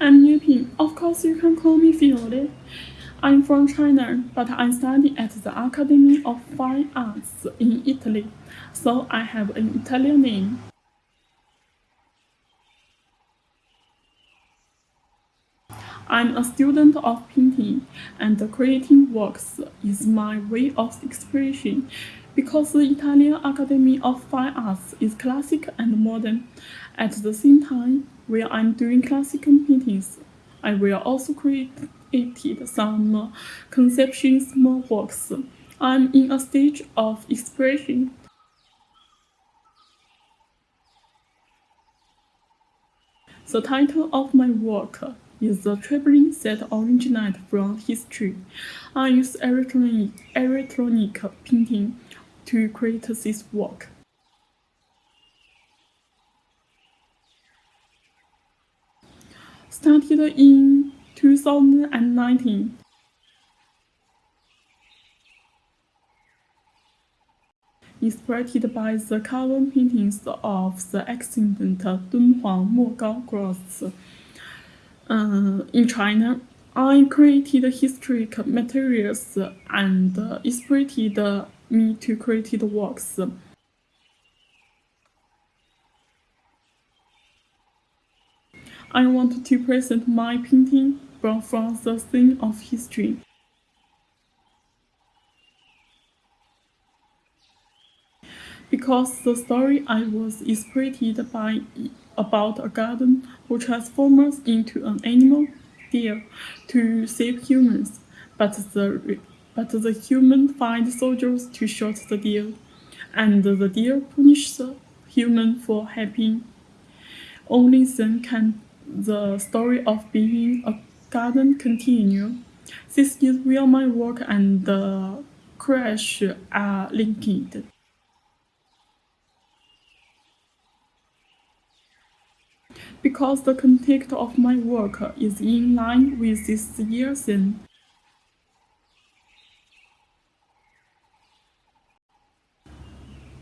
I'm Yuping. Of course, you can call me Fiore. I'm from China, but I study at the Academy of Fine Arts in Italy, so I have an Italian name. I'm a student of painting, and creating works is my way of expression because the Italian Academy of Fine Arts is classic and modern. At the same time, while I'm doing classical paintings, I will also create some conception small works. I'm in a stage of expression. The title of my work is the traveling set originated from history. I use electronic, electronic painting to create this work. Started in 2019. Inspired by the cover paintings of the extant Dunhuang Mogao Cross uh, in China, I created historic materials and inspired me to create the works. I want to present my painting brought from the scene of history. Because the story I was inspired by about a garden who transforms into an animal, deer, to save humans, but the, but the human find soldiers to shoot the deer, and the deer punish the human for helping. Only then can the story of being a garden continue. This is where my work and the crash are linked. Because the context of my work is in line with this year theme.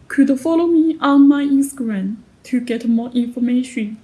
Could follow me on my Instagram to get more information.